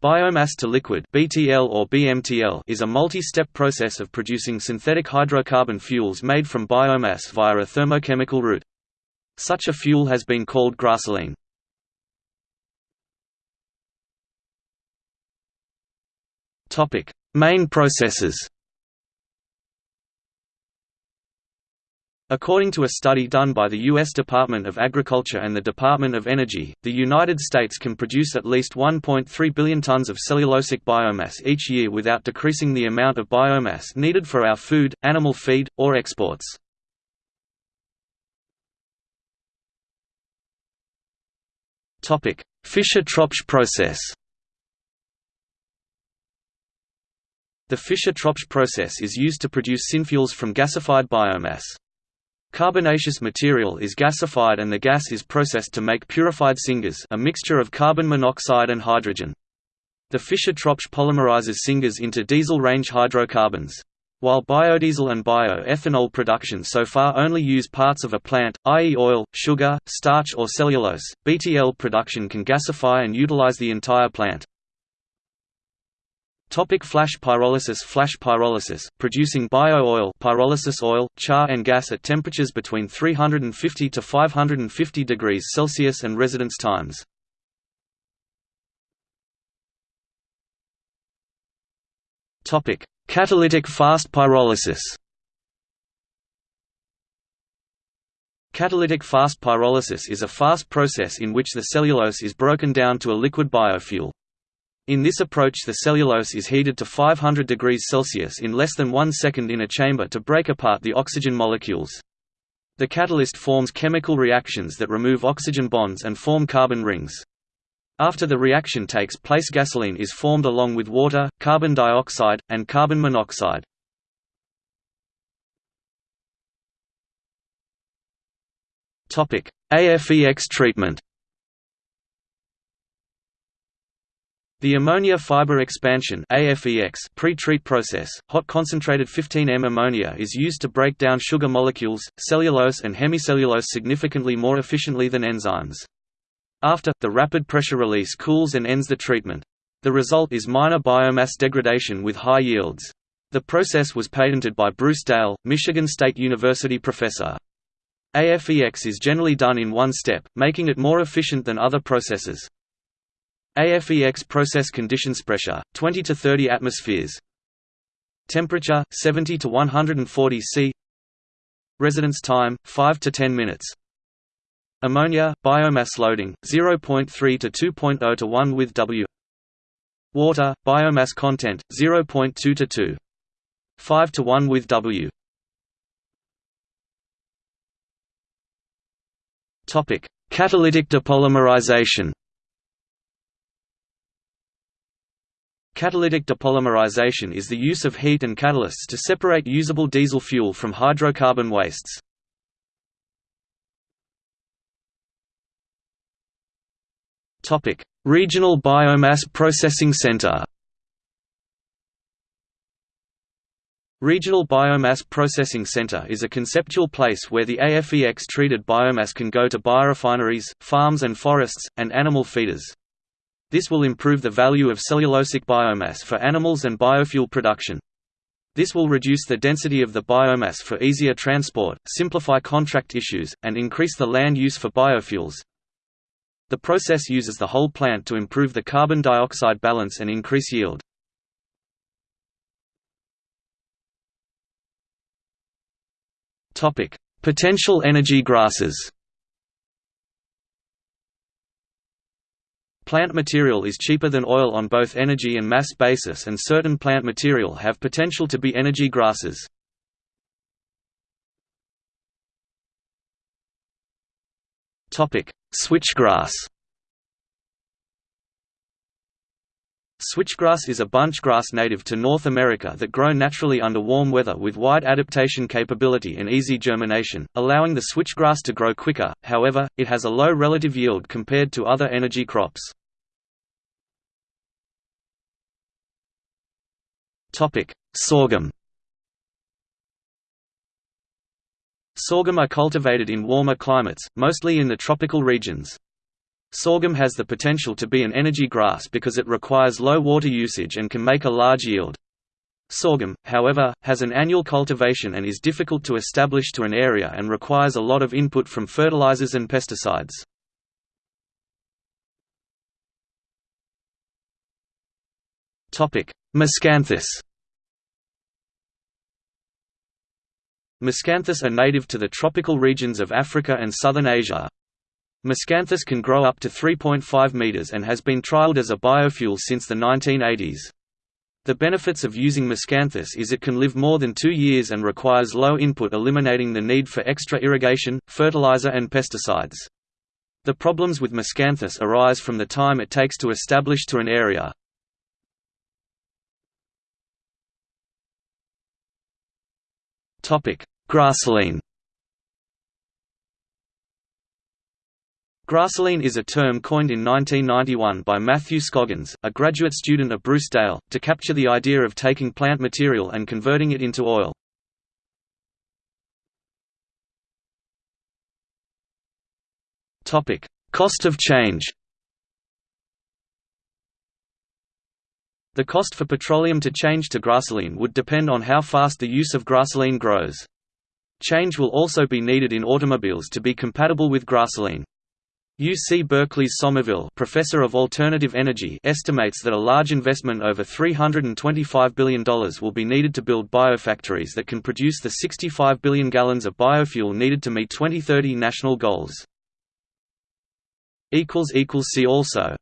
Biomass to liquid (BTL or BMTL) is a multi-step process of producing synthetic hydrocarbon fuels made from biomass via a thermochemical route. Such a fuel has been called grasoline. Topic: Main processes. According to a study done by the U.S. Department of Agriculture and the Department of Energy, the United States can produce at least 1.3 billion tons of cellulosic biomass each year without decreasing the amount of biomass needed for our food, animal feed, or exports. Fischer-Tropsch process The Fischer-Tropsch process is used to produce synfuels from gasified biomass. Carbonaceous material is gasified and the gas is processed to make purified syngas a mixture of carbon monoxide and hydrogen. The Fischer-Tropsch polymerizes syngas into diesel-range hydrocarbons. While biodiesel and bioethanol production so far only use parts of a plant, i.e. oil, sugar, starch or cellulose, BTL production can gasify and utilize the entire plant. Topic flash pyrolysis Flash pyrolysis, producing bio-oil pyrolysis oil, char and gas at temperatures between 350 to 550 degrees Celsius and residence times. Topic: Catalytic fast pyrolysis. Catalytic fast pyrolysis is a fast process in which the cellulose is broken down to a liquid biofuel. In this approach the cellulose is heated to 500 degrees Celsius in less than one second in a chamber to break apart the oxygen molecules. The catalyst forms chemical reactions that remove oxygen bonds and form carbon rings. After the reaction takes place gasoline is formed along with water, carbon dioxide, and carbon monoxide. AFEX treatment The ammonia fiber expansion pre-treat process, hot concentrated 15M ammonia is used to break down sugar molecules, cellulose and hemicellulose significantly more efficiently than enzymes. After, the rapid pressure release cools and ends the treatment. The result is minor biomass degradation with high yields. The process was patented by Bruce Dale, Michigan State University professor. AFEX is generally done in one step, making it more efficient than other processes. AFEX process conditions pressure 20 to 30 atmospheres. Temperature 70 to 140 C. Residence time 5 to 10 minutes. Ammonia biomass loading 0.3 to 2.0 to 1 with W. Water biomass content 0.2 to 2 5 to 1 with W. Topic. Catalytic depolymerization Catalytic depolymerization is the use of heat and catalysts to separate usable diesel fuel from hydrocarbon wastes. Regional Biomass Processing Center Regional Biomass Processing Center is a conceptual place where the AFEX-treated biomass can go to biorefineries, farms and forests, and animal feeders. This will improve the value of cellulosic biomass for animals and biofuel production. This will reduce the density of the biomass for easier transport, simplify contract issues, and increase the land use for biofuels. The process uses the whole plant to improve the carbon dioxide balance and increase yield. Potential energy grasses Plant material is cheaper than oil on both energy and mass basis and certain plant material have potential to be energy grasses. Switchgrass Switchgrass is a bunch grass native to North America that grow naturally under warm weather with wide adaptation capability and easy germination, allowing the switchgrass to grow quicker, however, it has a low relative yield compared to other energy crops. Sorghum Sorghum are cultivated in warmer climates, mostly in the tropical regions. Sorghum has the potential to be an energy grass because it requires low water usage and can make a large yield. Sorghum, however, has an annual cultivation and is difficult to establish to an area and requires a lot of input from fertilizers and pesticides. Miscanthus Miscanthus are native to the tropical regions of Africa and southern Asia. Miscanthus can grow up to 3.5 meters and has been trialed as a biofuel since the 1980s. The benefits of using miscanthus is it can live more than two years and requires low input eliminating the need for extra irrigation, fertilizer and pesticides. The problems with miscanthus arise from the time it takes to establish to an area. Grassoline Grassoline is a term coined in 1991 by Matthew Scoggins, a graduate student of Bruce-Dale, to capture the idea of taking plant material and converting it into oil. Cost of change The cost for petroleum to change to grassoline would depend on how fast the use of grassoline grows. Change will also be needed in automobiles to be compatible with grassoline. UC Berkeley's Somerville professor of alternative energy estimates that a large investment over $325 billion will be needed to build biofactories that can produce the 65 billion gallons of biofuel needed to meet 2030 national goals. See also